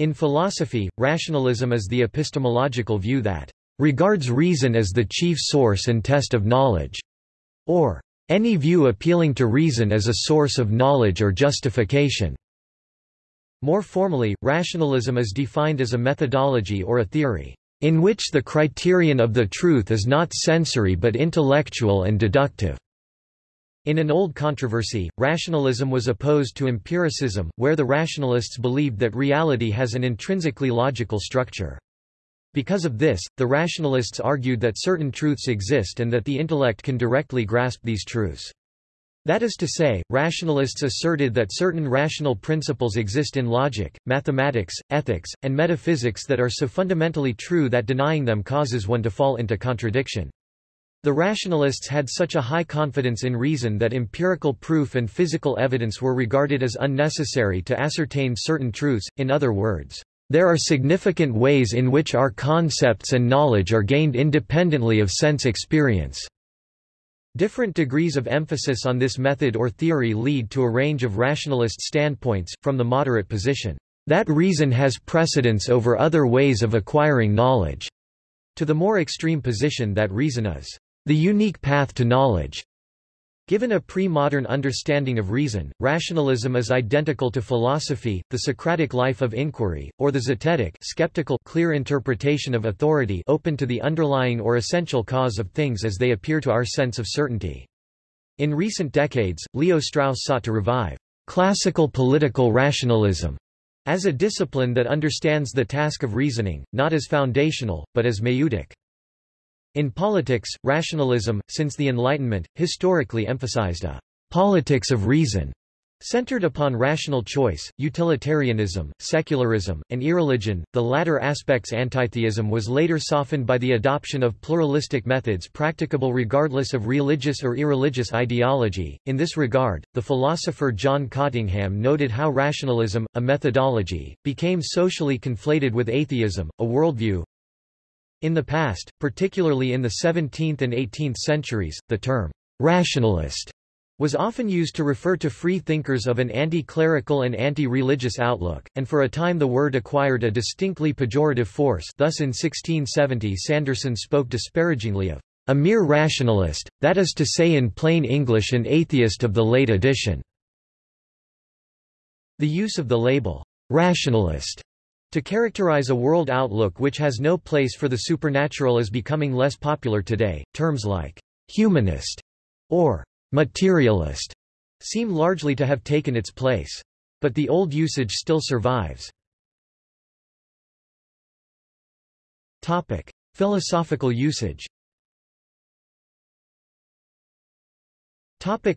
In philosophy, rationalism is the epistemological view that regards reason as the chief source and test of knowledge, or any view appealing to reason as a source of knowledge or justification. More formally, rationalism is defined as a methodology or a theory, in which the criterion of the truth is not sensory but intellectual and deductive. In an old controversy, rationalism was opposed to empiricism, where the rationalists believed that reality has an intrinsically logical structure. Because of this, the rationalists argued that certain truths exist and that the intellect can directly grasp these truths. That is to say, rationalists asserted that certain rational principles exist in logic, mathematics, ethics, and metaphysics that are so fundamentally true that denying them causes one to fall into contradiction. The rationalists had such a high confidence in reason that empirical proof and physical evidence were regarded as unnecessary to ascertain certain truths, in other words, there are significant ways in which our concepts and knowledge are gained independently of sense experience. Different degrees of emphasis on this method or theory lead to a range of rationalist standpoints, from the moderate position, that reason has precedence over other ways of acquiring knowledge, to the more extreme position that reason is the unique path to knowledge. Given a pre-modern understanding of reason, rationalism is identical to philosophy, the Socratic life of inquiry, or the zetetic skeptical clear interpretation of authority open to the underlying or essential cause of things as they appear to our sense of certainty. In recent decades, Leo Strauss sought to revive classical political rationalism as a discipline that understands the task of reasoning, not as foundational, but as maieutic. In politics, rationalism, since the Enlightenment, historically emphasized a politics of reason, centered upon rational choice, utilitarianism, secularism, and irreligion. The latter aspect's antitheism was later softened by the adoption of pluralistic methods practicable regardless of religious or irreligious ideology. In this regard, the philosopher John Cottingham noted how rationalism, a methodology, became socially conflated with atheism, a worldview, in the past, particularly in the 17th and 18th centuries, the term rationalist was often used to refer to free thinkers of an anti-clerical and anti-religious outlook, and for a time the word acquired a distinctly pejorative force thus in 1670 Sanderson spoke disparagingly of a mere rationalist, that is to say in plain English an atheist of the late edition. The use of the label, rationalist, to characterize a world outlook which has no place for the supernatural is becoming less popular today. Terms like humanist or materialist seem largely to have taken its place. But the old usage still survives. Topic: Philosophical usage. Topic: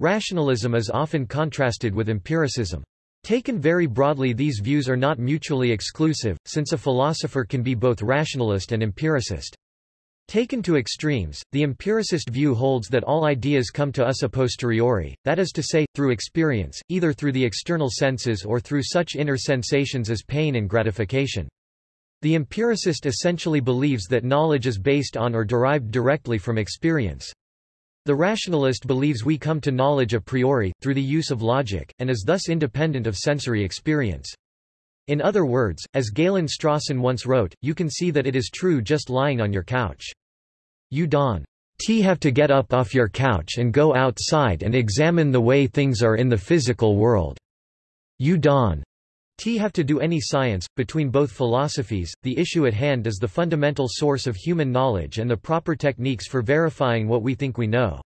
Rationalism is often contrasted with empiricism. Taken very broadly these views are not mutually exclusive, since a philosopher can be both rationalist and empiricist. Taken to extremes, the empiricist view holds that all ideas come to us a posteriori, that is to say, through experience, either through the external senses or through such inner sensations as pain and gratification. The empiricist essentially believes that knowledge is based on or derived directly from experience. The rationalist believes we come to knowledge a priori, through the use of logic, and is thus independent of sensory experience. In other words, as Galen Strawson once wrote, you can see that it is true just lying on your couch. You don't have to get up off your couch and go outside and examine the way things are in the physical world. You don't have to do any science. Between both philosophies, the issue at hand is the fundamental source of human knowledge and the proper techniques for verifying what we think we know.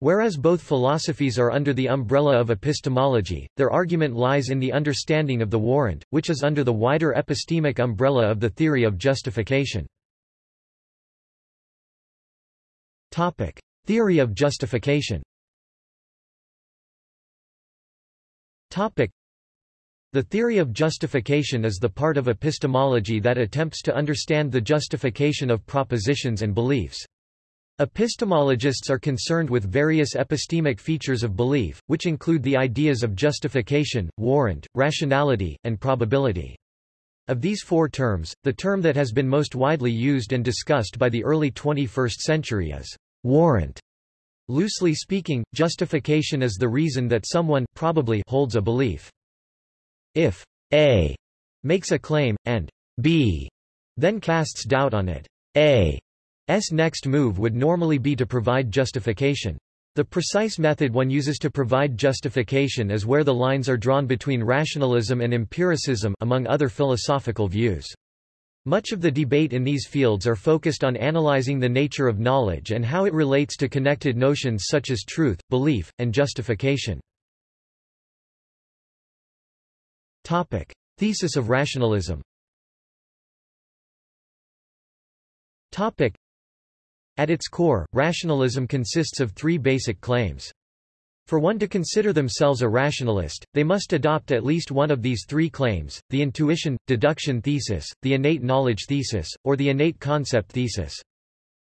Whereas both philosophies are under the umbrella of epistemology, their argument lies in the understanding of the warrant, which is under the wider epistemic umbrella of the theory of justification. Topic: Theory of justification. Topic: The theory of justification is the part of epistemology that attempts to understand the justification of propositions and beliefs. Epistemologists are concerned with various epistemic features of belief, which include the ideas of justification, warrant, rationality, and probability. Of these four terms, the term that has been most widely used and discussed by the early 21st century is warrant. Loosely speaking, justification is the reason that someone probably holds a belief. If A makes a claim, and B then casts doubt on it. A's next move would normally be to provide justification. The precise method one uses to provide justification is where the lines are drawn between rationalism and empiricism among other philosophical views. Much of the debate in these fields are focused on analyzing the nature of knowledge and how it relates to connected notions such as truth, belief, and justification. Topic: Thesis of rationalism. Topic: At its core, rationalism consists of three basic claims. For one to consider themselves a rationalist, they must adopt at least one of these three claims, the intuition, deduction thesis, the innate knowledge thesis, or the innate concept thesis.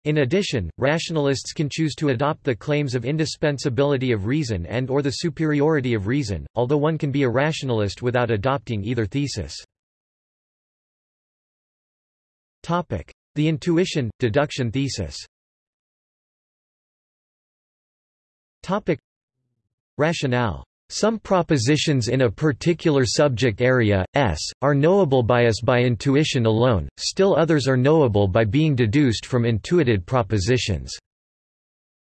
In addition, rationalists can choose to adopt the claims of indispensability of reason and or the superiority of reason, although one can be a rationalist without adopting either thesis. The intuition, deduction thesis. Rationale some propositions in a particular subject area, S, are knowable by us by intuition alone, still others are knowable by being deduced from intuited propositions.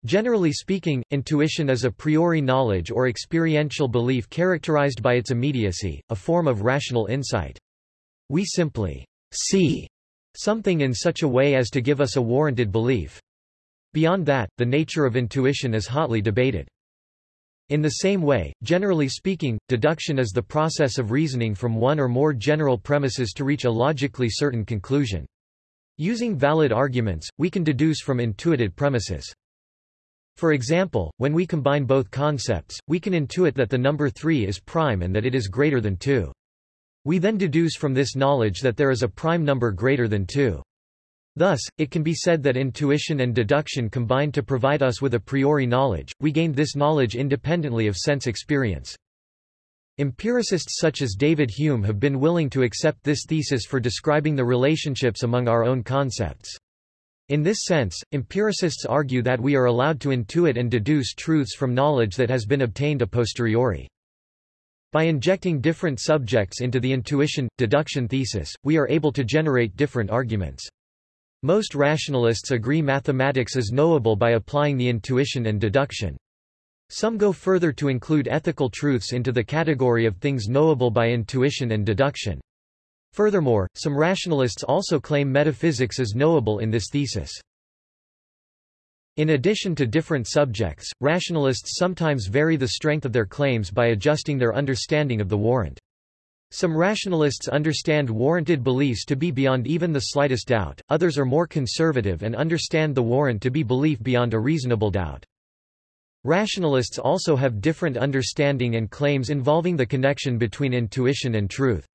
Generally speaking, intuition is a priori knowledge or experiential belief characterized by its immediacy, a form of rational insight. We simply see something in such a way as to give us a warranted belief. Beyond that, the nature of intuition is hotly debated. In the same way, generally speaking, deduction is the process of reasoning from one or more general premises to reach a logically certain conclusion. Using valid arguments, we can deduce from intuited premises. For example, when we combine both concepts, we can intuit that the number 3 is prime and that it is greater than 2. We then deduce from this knowledge that there is a prime number greater than 2. Thus, it can be said that intuition and deduction combine to provide us with a priori knowledge, we gained this knowledge independently of sense experience. Empiricists such as David Hume have been willing to accept this thesis for describing the relationships among our own concepts. In this sense, empiricists argue that we are allowed to intuit and deduce truths from knowledge that has been obtained a posteriori. By injecting different subjects into the intuition-deduction thesis, we are able to generate different arguments. Most rationalists agree mathematics is knowable by applying the intuition and deduction. Some go further to include ethical truths into the category of things knowable by intuition and deduction. Furthermore, some rationalists also claim metaphysics is knowable in this thesis. In addition to different subjects, rationalists sometimes vary the strength of their claims by adjusting their understanding of the warrant. Some rationalists understand warranted beliefs to be beyond even the slightest doubt, others are more conservative and understand the warrant to be belief beyond a reasonable doubt. Rationalists also have different understanding and claims involving the connection between intuition and truth.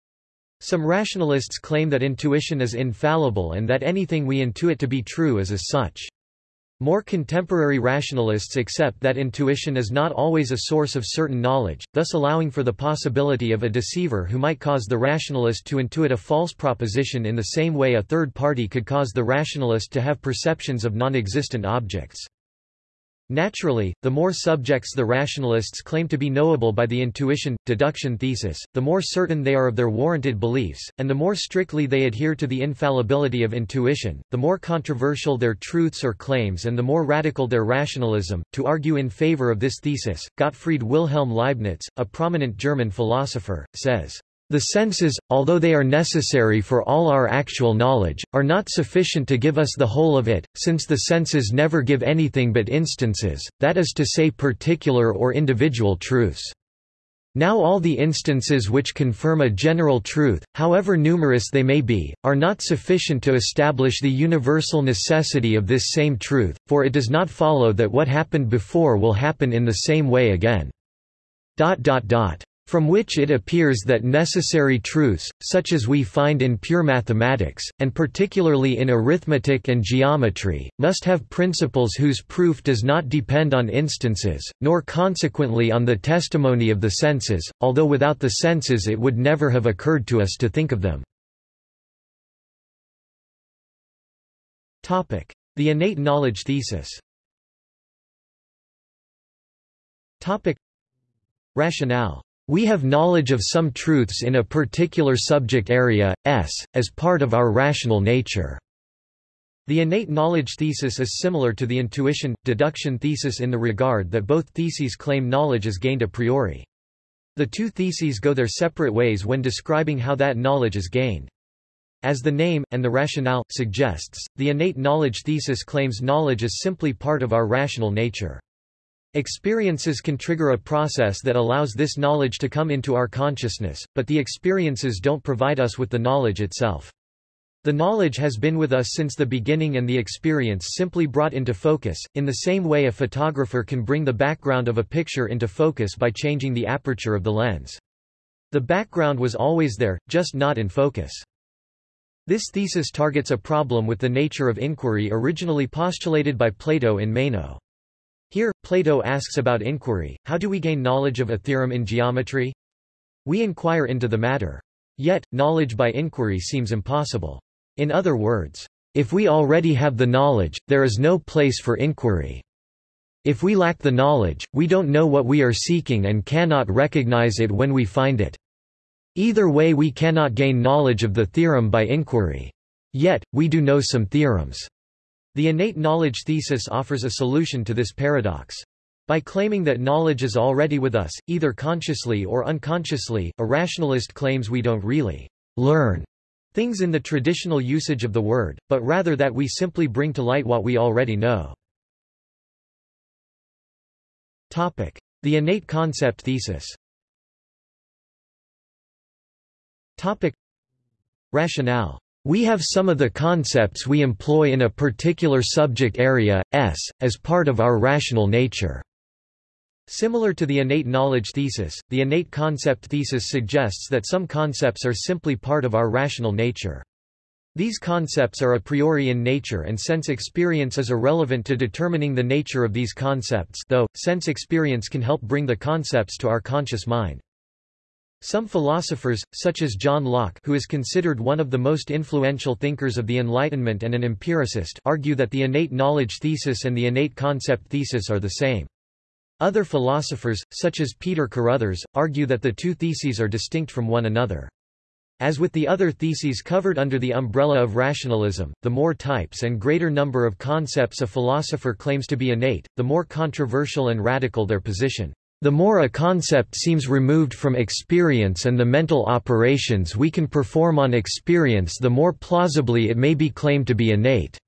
Some rationalists claim that intuition is infallible and that anything we intuit to be true is as such. More contemporary rationalists accept that intuition is not always a source of certain knowledge, thus allowing for the possibility of a deceiver who might cause the rationalist to intuit a false proposition in the same way a third party could cause the rationalist to have perceptions of non-existent objects. Naturally, the more subjects the rationalists claim to be knowable by the intuition-deduction thesis, the more certain they are of their warranted beliefs, and the more strictly they adhere to the infallibility of intuition, the more controversial their truths or claims and the more radical their rationalism. To argue in favor of this thesis, Gottfried Wilhelm Leibniz, a prominent German philosopher, says, the senses, although they are necessary for all our actual knowledge, are not sufficient to give us the whole of it, since the senses never give anything but instances, that is to say particular or individual truths. Now all the instances which confirm a general truth, however numerous they may be, are not sufficient to establish the universal necessity of this same truth, for it does not follow that what happened before will happen in the same way again. Dot dot dot from which it appears that necessary truths, such as we find in pure mathematics, and particularly in arithmetic and geometry, must have principles whose proof does not depend on instances, nor consequently on the testimony of the senses, although without the senses it would never have occurred to us to think of them. The innate knowledge thesis. Rationale We have knowledge of some truths in a particular subject area, s, as part of our rational nature. The innate knowledge thesis is similar to the intuition, deduction thesis in the regard that both theses claim knowledge is gained a priori. The two theses go their separate ways when describing how that knowledge is gained. As the name, and the rationale, suggests, the innate knowledge thesis claims knowledge is simply part of our rational nature. Experiences can trigger a process that allows this knowledge to come into our consciousness, but the experiences don't provide us with the knowledge itself. The knowledge has been with us since the beginning and the experience simply brought into focus, in the same way a photographer can bring the background of a picture into focus by changing the aperture of the lens. The background was always there, just not in focus. This thesis targets a problem with the nature of inquiry originally postulated by Plato in Meno. Here, Plato asks about inquiry, how do we gain knowledge of a theorem in geometry? We inquire into the matter. Yet, knowledge by inquiry seems impossible. In other words, if we already have the knowledge, there is no place for inquiry. If we lack the knowledge, we don't know what we are seeking and cannot recognize it when we find it. Either way we cannot gain knowledge of the theorem by inquiry. Yet, we do know some theorems. The innate knowledge thesis offers a solution to this paradox. By claiming that knowledge is already with us, either consciously or unconsciously, a rationalist claims we don't really learn things in the traditional usage of the word, but rather that we simply bring to light what we already know. Topic. The innate concept thesis Topic. Rationale. We have some of the concepts we employ in a particular subject area, s, as part of our rational nature. Similar to the innate knowledge thesis, the innate concept thesis suggests that some concepts are simply part of our rational nature. These concepts are a priori in nature and sense experience is irrelevant to determining the nature of these concepts though, sense experience can help bring the concepts to our conscious mind. Some philosophers, such as John Locke who is considered one of the most influential thinkers of the Enlightenment and an empiricist argue that the innate knowledge thesis and the innate concept thesis are the same. Other philosophers, such as Peter Carruthers, argue that the two theses are distinct from one another. As with the other theses covered under the umbrella of rationalism, the more types and greater number of concepts a philosopher claims to be innate, the more controversial and radical their position. The more a concept seems removed from experience and the mental operations we can perform on experience the more plausibly it may be claimed to be innate.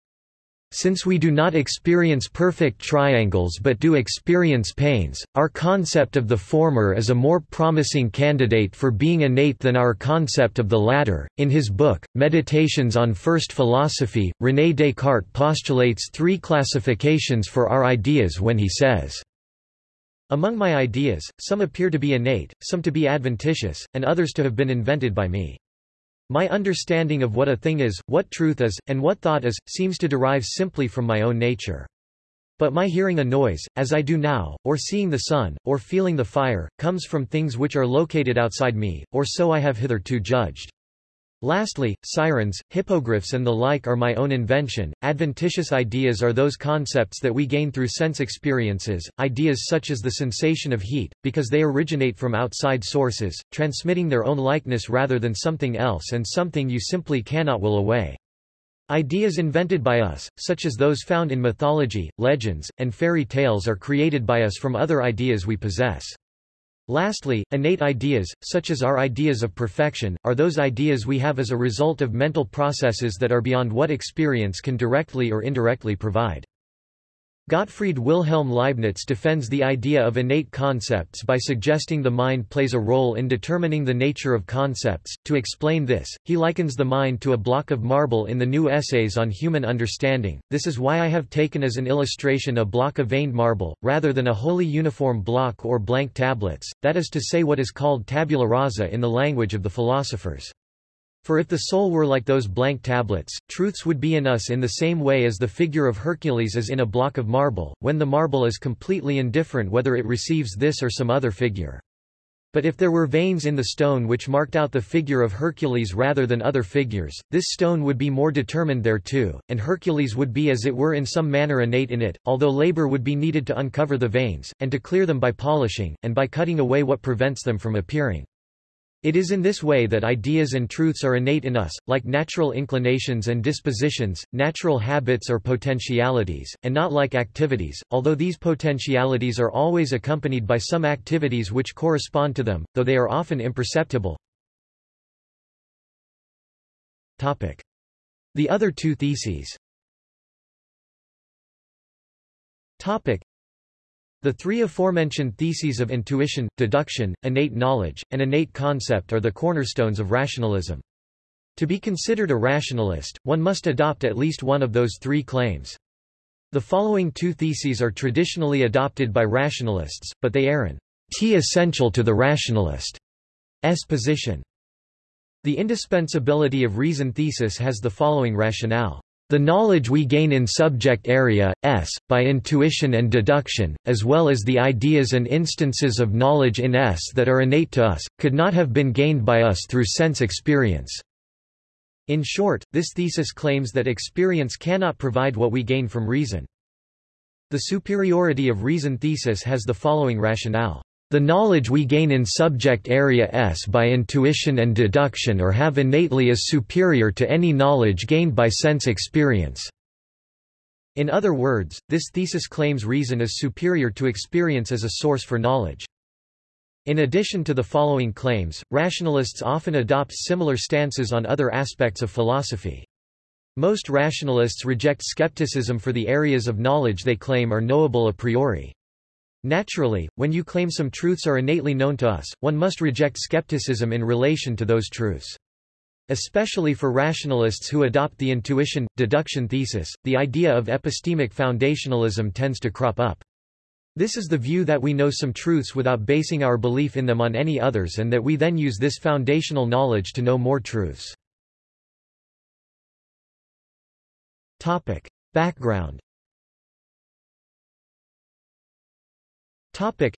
Since we do not experience perfect triangles but do experience pains, our concept of the former is a more promising candidate for being innate than our concept of the latter. In his book, Meditations on First Philosophy, René Descartes postulates three classifications for our ideas when he says, Among my ideas, some appear to be innate, some to be adventitious, and others to have been invented by me. My understanding of what a thing is, what truth is, and what thought is, seems to derive simply from my own nature. But my hearing a noise, as I do now, or seeing the sun, or feeling the fire, comes from things which are located outside me, or so I have hitherto judged. Lastly, sirens, hippogriffs and the like are my own invention. Adventitious ideas are those concepts that we gain through sense experiences, ideas such as the sensation of heat, because they originate from outside sources, transmitting their own likeness rather than something else and something you simply cannot will away. Ideas invented by us, such as those found in mythology, legends, and fairy tales are created by us from other ideas we possess. Lastly, innate ideas, such as our ideas of perfection, are those ideas we have as a result of mental processes that are beyond what experience can directly or indirectly provide. Gottfried Wilhelm Leibniz defends the idea of innate concepts by suggesting the mind plays a role in determining the nature of concepts. To explain this, he likens the mind to a block of marble in the new essays on human understanding. This is why I have taken as an illustration a block of veined marble, rather than a wholly uniform block or blank tablets, that is to say what is called tabula rasa in the language of the philosophers. For if the soul were like those blank tablets, truths would be in us in the same way as the figure of Hercules is in a block of marble, when the marble is completely indifferent whether it receives this or some other figure. But if there were veins in the stone which marked out the figure of Hercules rather than other figures, this stone would be more determined thereto, and Hercules would be as it were in some manner innate in it, although labor would be needed to uncover the veins, and to clear them by polishing, and by cutting away what prevents them from appearing. It is in this way that ideas and truths are innate in us, like natural inclinations and dispositions, natural habits or potentialities, and not like activities, although these potentialities are always accompanied by some activities which correspond to them, though they are often imperceptible. Topic. The other two theses the three aforementioned theses of intuition, deduction, innate knowledge, and innate concept are the cornerstones of rationalism. To be considered a rationalist, one must adopt at least one of those three claims. The following two theses are traditionally adopted by rationalists, but they are an t essential to the rationalist's position. The indispensability of reason thesis has the following rationale. The knowledge we gain in subject area, S, by intuition and deduction, as well as the ideas and instances of knowledge in S that are innate to us, could not have been gained by us through sense experience. In short, this thesis claims that experience cannot provide what we gain from reason. The superiority of reason thesis has the following rationale. The knowledge we gain in subject area S by intuition and deduction or have innately is superior to any knowledge gained by sense experience. In other words, this thesis claims reason is superior to experience as a source for knowledge. In addition to the following claims, rationalists often adopt similar stances on other aspects of philosophy. Most rationalists reject skepticism for the areas of knowledge they claim are knowable a priori. Naturally, when you claim some truths are innately known to us, one must reject skepticism in relation to those truths. Especially for rationalists who adopt the intuition, deduction thesis, the idea of epistemic foundationalism tends to crop up. This is the view that we know some truths without basing our belief in them on any others and that we then use this foundational knowledge to know more truths. Topic. Background Topic.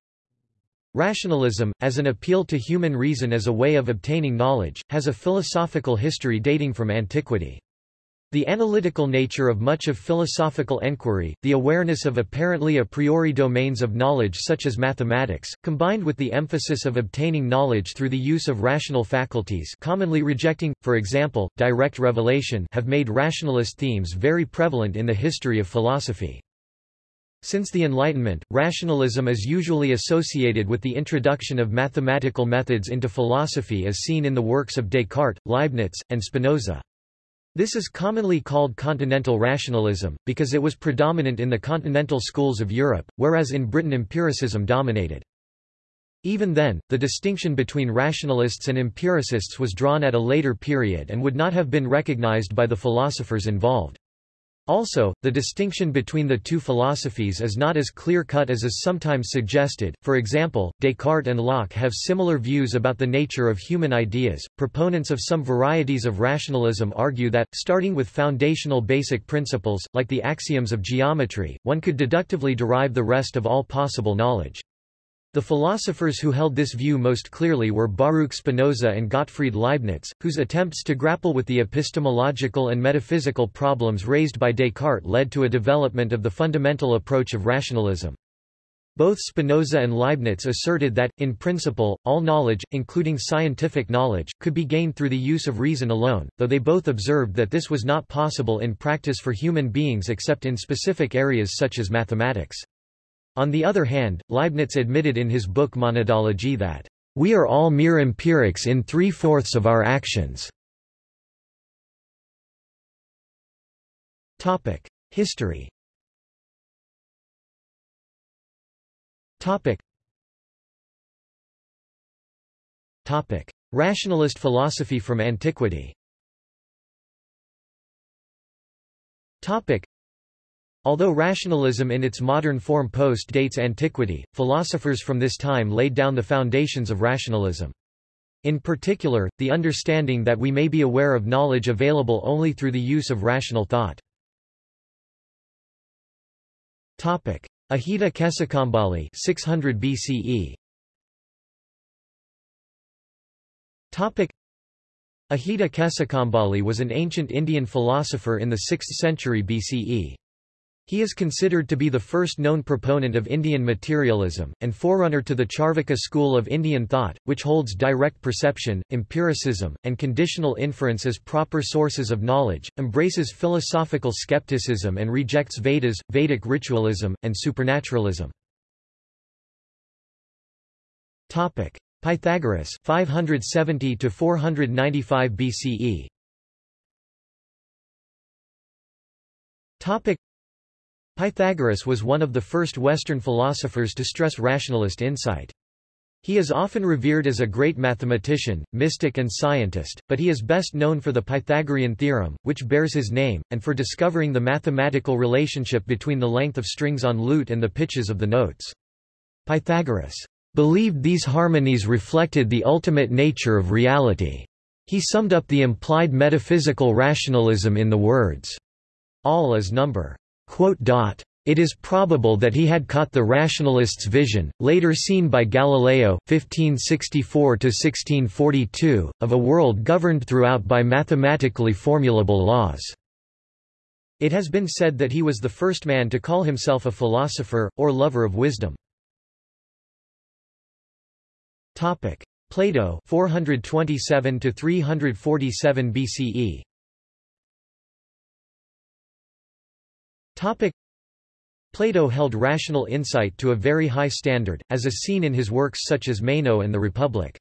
Rationalism, as an appeal to human reason as a way of obtaining knowledge, has a philosophical history dating from antiquity. The analytical nature of much of philosophical enquiry, the awareness of apparently a priori domains of knowledge such as mathematics, combined with the emphasis of obtaining knowledge through the use of rational faculties commonly rejecting, for example, direct revelation have made rationalist themes very prevalent in the history of philosophy. Since the Enlightenment, rationalism is usually associated with the introduction of mathematical methods into philosophy as seen in the works of Descartes, Leibniz, and Spinoza. This is commonly called continental rationalism, because it was predominant in the continental schools of Europe, whereas in Britain empiricism dominated. Even then, the distinction between rationalists and empiricists was drawn at a later period and would not have been recognized by the philosophers involved. Also, the distinction between the two philosophies is not as clear-cut as is sometimes suggested. For example, Descartes and Locke have similar views about the nature of human ideas. Proponents of some varieties of rationalism argue that, starting with foundational basic principles, like the axioms of geometry, one could deductively derive the rest of all possible knowledge. The philosophers who held this view most clearly were Baruch Spinoza and Gottfried Leibniz, whose attempts to grapple with the epistemological and metaphysical problems raised by Descartes led to a development of the fundamental approach of rationalism. Both Spinoza and Leibniz asserted that, in principle, all knowledge, including scientific knowledge, could be gained through the use of reason alone, though they both observed that this was not possible in practice for human beings except in specific areas such as mathematics. On the other hand, Leibniz admitted in his book Monadology that, "...we are all mere empirics in three-fourths of our actions." History. Rationalist philosophy from antiquity Although rationalism in its modern form post-dates antiquity, philosophers from this time laid down the foundations of rationalism. In particular, the understanding that we may be aware of knowledge available only through the use of rational thought. Ajita Kesakambali 600 BCE Ajita Kesakambali was an ancient Indian philosopher in the 6th century BCE. He is considered to be the first known proponent of Indian materialism, and forerunner to the Charvaka school of Indian thought, which holds direct perception, empiricism, and conditional inference as proper sources of knowledge, embraces philosophical skepticism and rejects Vedas, Vedic ritualism, and supernaturalism. Pythagoras 570 to 495 BCE Topic Pythagoras was one of the first Western philosophers to stress rationalist insight. He is often revered as a great mathematician, mystic and scientist, but he is best known for the Pythagorean theorem, which bears his name, and for discovering the mathematical relationship between the length of strings on lute and the pitches of the notes. Pythagoras believed these harmonies reflected the ultimate nature of reality. He summed up the implied metaphysical rationalism in the words, all is number. It is probable that he had caught the rationalist's vision, later seen by Galileo 1564–1642, of a world governed throughout by mathematically formulable laws. It has been said that he was the first man to call himself a philosopher, or lover of wisdom. Plato 427 347 BCE Topic Plato held rational insight to a very high standard, as is seen in his works such as Meno and the Republic.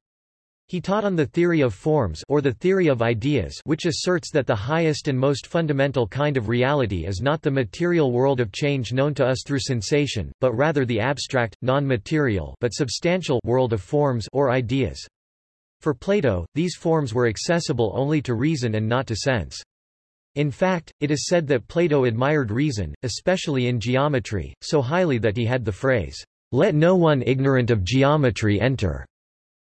He taught on the theory of forms or the theory of ideas which asserts that the highest and most fundamental kind of reality is not the material world of change known to us through sensation, but rather the abstract, non-material but substantial world of forms or ideas. For Plato, these forms were accessible only to reason and not to sense. In fact, it is said that Plato admired reason, especially in geometry, so highly that he had the phrase, "'Let no one ignorant of geometry enter'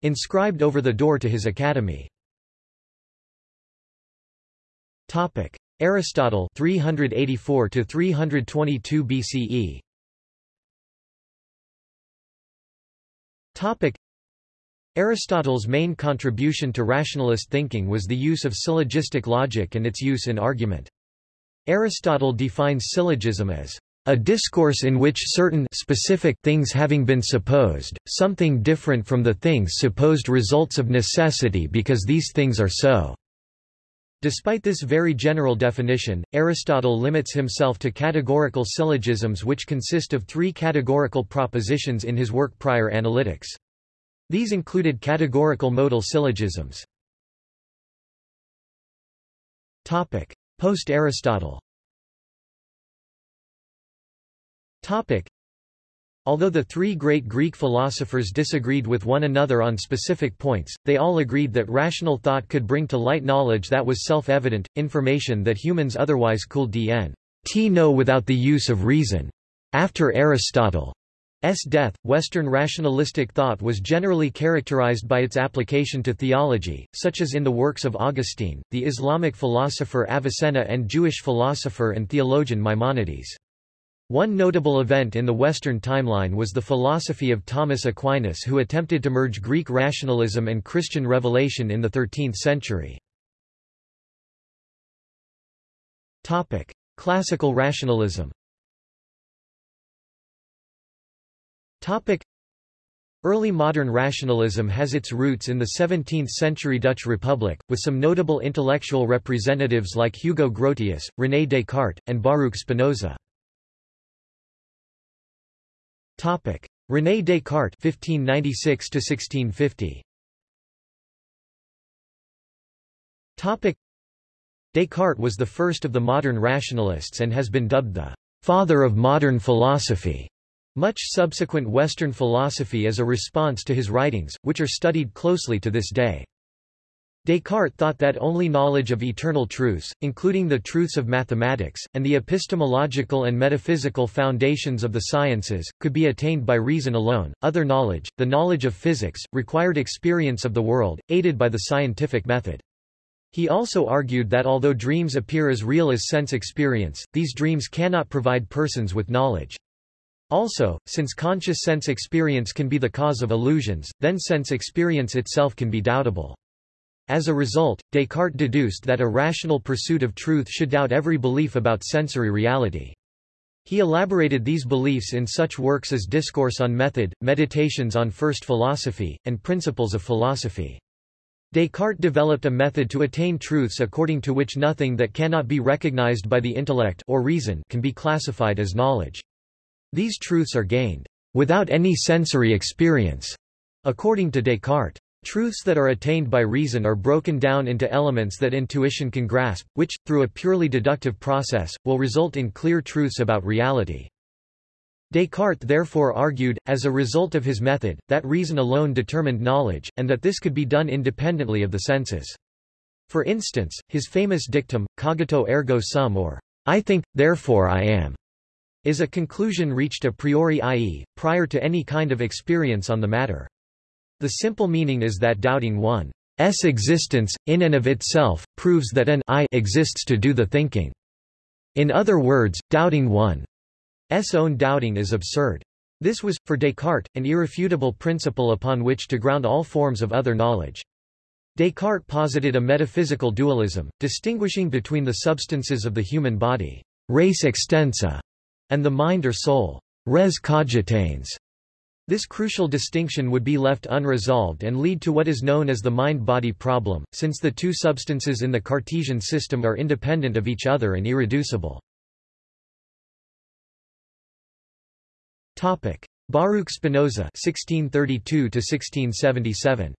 inscribed over the door to his academy. Aristotle 384 to 322 BCE Topic Aristotle's main contribution to rationalist thinking was the use of syllogistic logic and its use in argument. Aristotle defines syllogism as a discourse in which certain specific things having been supposed, something different from the things supposed results of necessity because these things are so. Despite this very general definition, Aristotle limits himself to categorical syllogisms which consist of three categorical propositions in his work Prior Analytics. These included categorical modal syllogisms. Post-Aristotle Although the three great Greek philosophers disagreed with one another on specific points, they all agreed that rational thought could bring to light knowledge that was self-evident, information that humans otherwise could dn t know without the use of reason. After Aristotle. Death, Western rationalistic thought was generally characterized by its application to theology, such as in the works of Augustine, the Islamic philosopher Avicenna and Jewish philosopher and theologian Maimonides. One notable event in the Western timeline was the philosophy of Thomas Aquinas who attempted to merge Greek rationalism and Christian revelation in the 13th century. Classical rationalism Topic. Early modern rationalism has its roots in the 17th-century Dutch Republic, with some notable intellectual representatives like Hugo Grotius, René Descartes, and Baruch Spinoza. Topic: René Descartes (1596–1650). Topic: Descartes was the first of the modern rationalists and has been dubbed the father of modern philosophy. Much subsequent Western philosophy is a response to his writings, which are studied closely to this day. Descartes thought that only knowledge of eternal truths, including the truths of mathematics, and the epistemological and metaphysical foundations of the sciences, could be attained by reason alone. Other knowledge, the knowledge of physics, required experience of the world, aided by the scientific method. He also argued that although dreams appear as real as sense experience, these dreams cannot provide persons with knowledge. Also, since conscious sense experience can be the cause of illusions, then sense experience itself can be doubtable. As a result, Descartes deduced that a rational pursuit of truth should doubt every belief about sensory reality. He elaborated these beliefs in such works as Discourse on Method, Meditations on First Philosophy, and Principles of Philosophy. Descartes developed a method to attain truths according to which nothing that cannot be recognized by the intellect or reason can be classified as knowledge. These truths are gained without any sensory experience, according to Descartes. Truths that are attained by reason are broken down into elements that intuition can grasp, which, through a purely deductive process, will result in clear truths about reality. Descartes therefore argued, as a result of his method, that reason alone determined knowledge, and that this could be done independently of the senses. For instance, his famous dictum, cogito ergo sum or, I think, therefore I am, is a conclusion reached a priori i.e., prior to any kind of experience on the matter. The simple meaning is that doubting one's existence, in and of itself, proves that an I exists to do the thinking. In other words, doubting one S own doubting is absurd. This was, for Descartes, an irrefutable principle upon which to ground all forms of other knowledge. Descartes posited a metaphysical dualism, distinguishing between the substances of the human body, res extensa, and the mind or soul, res cogitans. This crucial distinction would be left unresolved and lead to what is known as the mind-body problem, since the two substances in the Cartesian system are independent of each other and irreducible. Topic: Baruch Spinoza (1632–1677).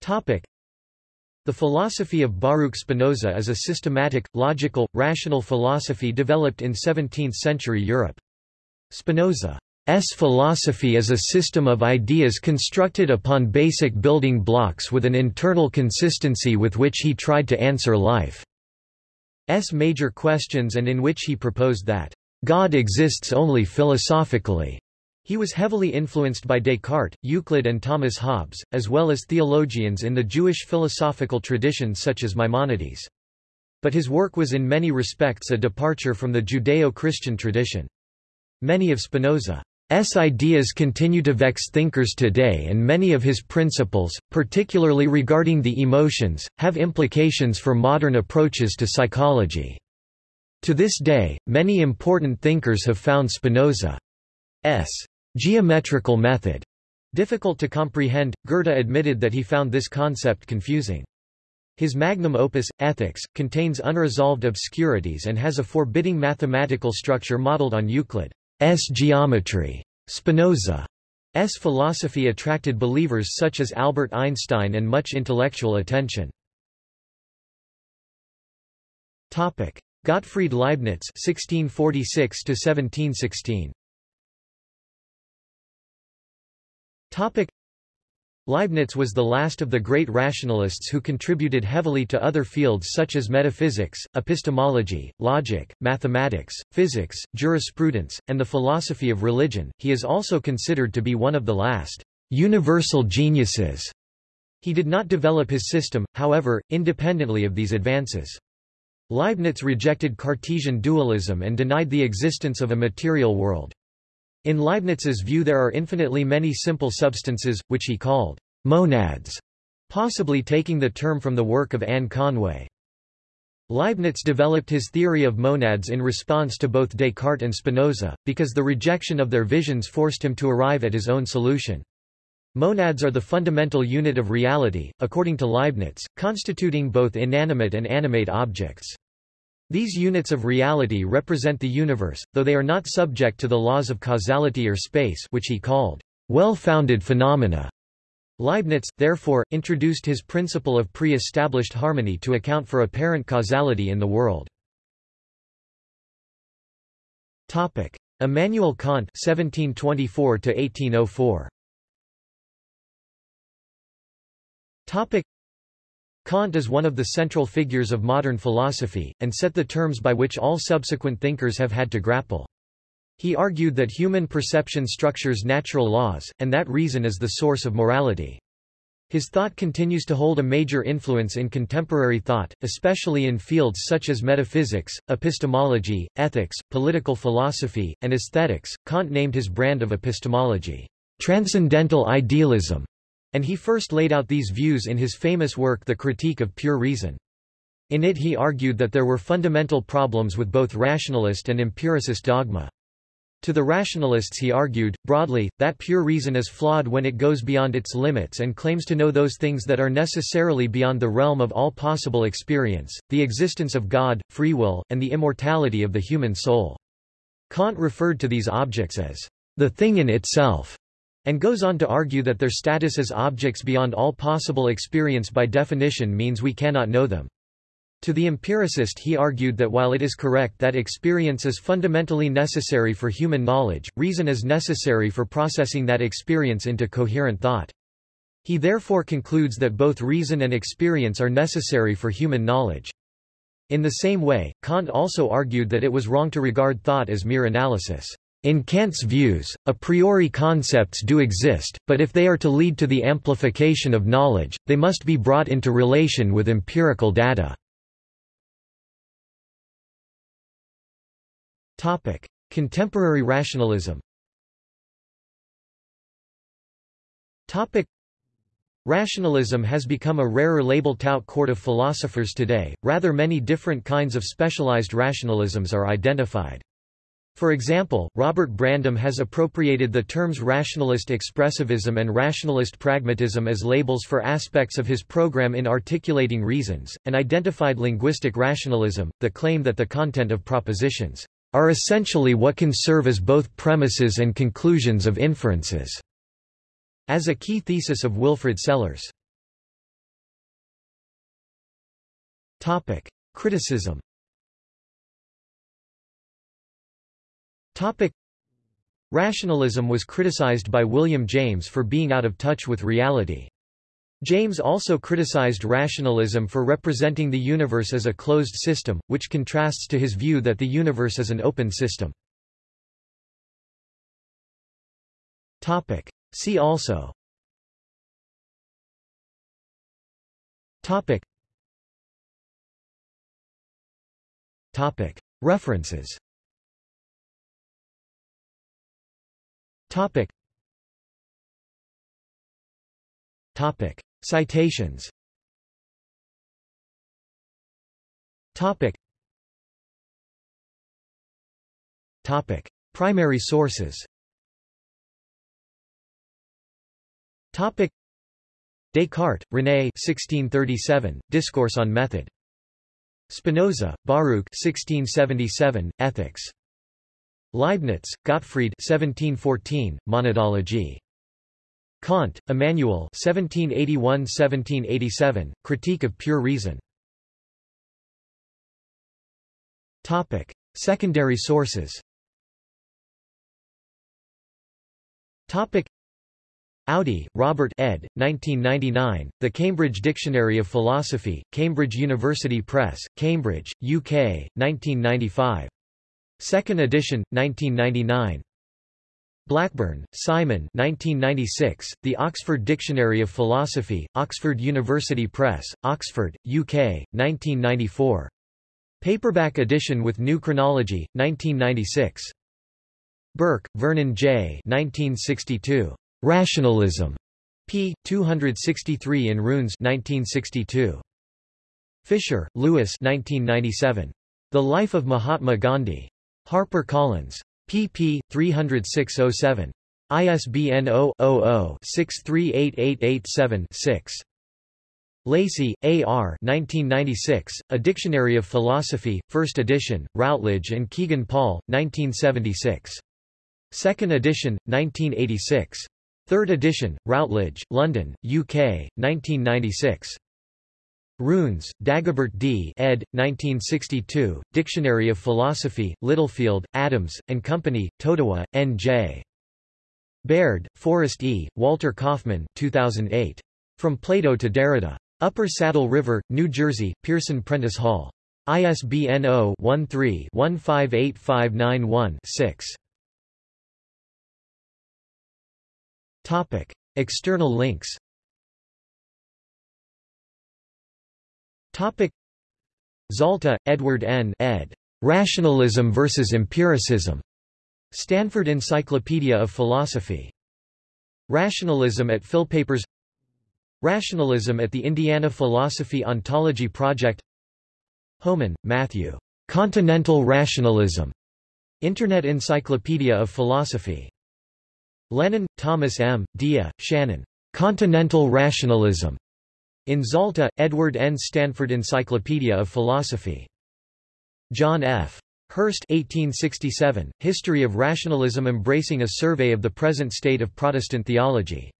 Topic: The philosophy of Baruch Spinoza is a systematic, logical, rational philosophy developed in 17th-century Europe. Spinoza's philosophy is a system of ideas constructed upon basic building blocks with an internal consistency with which he tried to answer life's major questions and in which he proposed that God exists only philosophically. He was heavily influenced by Descartes, Euclid and Thomas Hobbes, as well as theologians in the Jewish philosophical traditions such as Maimonides. But his work was in many respects a departure from the Judeo-Christian tradition. Many of Spinoza's ideas continue to vex thinkers today and many of his principles, particularly regarding the emotions, have implications for modern approaches to psychology. To this day, many important thinkers have found Spinoza's geometrical method difficult to comprehend. Goethe admitted that he found this concept confusing. His magnum opus, Ethics, contains unresolved obscurities and has a forbidding mathematical structure modeled on Euclid's geometry. Spinoza's philosophy attracted believers such as Albert Einstein and much intellectual attention. Topic. Gottfried Leibniz (1646–1716). Topic. Leibniz was the last of the great rationalists who contributed heavily to other fields such as metaphysics, epistemology, logic, mathematics, physics, jurisprudence, and the philosophy of religion. He is also considered to be one of the last universal geniuses. He did not develop his system, however, independently of these advances. Leibniz rejected Cartesian dualism and denied the existence of a material world. In Leibniz's view there are infinitely many simple substances, which he called monads, possibly taking the term from the work of Anne Conway. Leibniz developed his theory of monads in response to both Descartes and Spinoza, because the rejection of their visions forced him to arrive at his own solution. Monads are the fundamental unit of reality, according to Leibniz, constituting both inanimate and animate objects. These units of reality represent the universe, though they are not subject to the laws of causality or space which he called well-founded phenomena. Leibniz, therefore, introduced his principle of pre-established harmony to account for apparent causality in the world. Topic. Immanuel Kant 1724 1804 Topic. Kant is one of the central figures of modern philosophy, and set the terms by which all subsequent thinkers have had to grapple. He argued that human perception structures natural laws, and that reason is the source of morality. His thought continues to hold a major influence in contemporary thought, especially in fields such as metaphysics, epistemology, ethics, political philosophy, and aesthetics. Kant named his brand of epistemology, transcendental idealism, and he first laid out these views in his famous work The Critique of Pure Reason. In it he argued that there were fundamental problems with both rationalist and empiricist dogma. To the rationalists he argued, broadly, that pure reason is flawed when it goes beyond its limits and claims to know those things that are necessarily beyond the realm of all possible experience, the existence of God, free will, and the immortality of the human soul. Kant referred to these objects as the thing in itself, and goes on to argue that their status as objects beyond all possible experience by definition means we cannot know them. To the empiricist he argued that while it is correct that experience is fundamentally necessary for human knowledge, reason is necessary for processing that experience into coherent thought. He therefore concludes that both reason and experience are necessary for human knowledge. In the same way, Kant also argued that it was wrong to regard thought as mere analysis. In Kant's views, a priori concepts do exist, but if they are to lead to the amplification of knowledge, they must be brought into relation with empirical data. Contemporary rationalism. Rationalism has become a rarer label tout court of philosophers today. Rather many different kinds of specialized rationalisms are identified. For example, Robert Brandom has appropriated the terms rationalist expressivism and rationalist pragmatism as labels for aspects of his program in articulating reasons, and identified linguistic rationalism, the claim that the content of propositions are essentially what can serve as both premises and conclusions of inferences, as a key thesis of Wilfrid Sellars. Topic: Criticism. Topic: Rationalism was criticized by William James for being out of touch with reality. James also criticized rationalism for representing the universe as a closed system, which contrasts to his view that the universe is an open system. See also Topic. Topic. References Topic. Topic. Citations Topic Topic Primary sources Topic Descartes, René 1637, Discourse on Method. Spinoza, Baruch 1677, Ethics. Leibniz, Gottfried 1714, Monadology. Kant, Immanuel 1781–1787, Critique of Pure Reason. Topic. Secondary sources Topic. Audi, Robert ed. 1999, The Cambridge Dictionary of Philosophy, Cambridge University Press, Cambridge, UK, 1995. Second edition, 1999. Blackburn, Simon 1996, The Oxford Dictionary of Philosophy, Oxford University Press, Oxford, UK, 1994. Paperback edition with new chronology, 1996. Bourke, Vernon J. 1962. Rationalism. p. 263 in Runes 1962. Fischer, Louis 1997. The Life of Mahatma Gandhi. Harper Collins pp. 306-07. ISBN 0-00-638887-6. Lacey, A. R. 1996, A Dictionary of Philosophy, 1st edition, Routledge and Kegan Paul, 1976. 2nd edition, 1986. 3rd edition, Routledge, London, UK, 1996. Runes, Dagobert D. ed. 1962, Dictionary of Philosophy, Littlefield, Adams, and Company, Totowa, N.J. Baird, Forrest E., Walter Kaufmann 2008. From Plato to Derrida. Upper Saddle River, New Jersey, Pearson Prentice Hall. ISBN 0-13-158591-6. External links Topic Zalta, Edward N. ed. Rationalism versus Empiricism. Stanford Encyclopedia of Philosophy. Rationalism at Philpapers Rationalism at the Indiana Philosophy Ontology Project Hohmann, Matthew. Continental Rationalism. Internet Encyclopedia of Philosophy. Lennon, Thomas M., Dia, Shannon. Continental Rationalism. In Zalta, Edward N. Stanford Encyclopedia of Philosophy. John F. Hurst 1867, History of Rationalism embracing a survey of the present state of Protestant theology.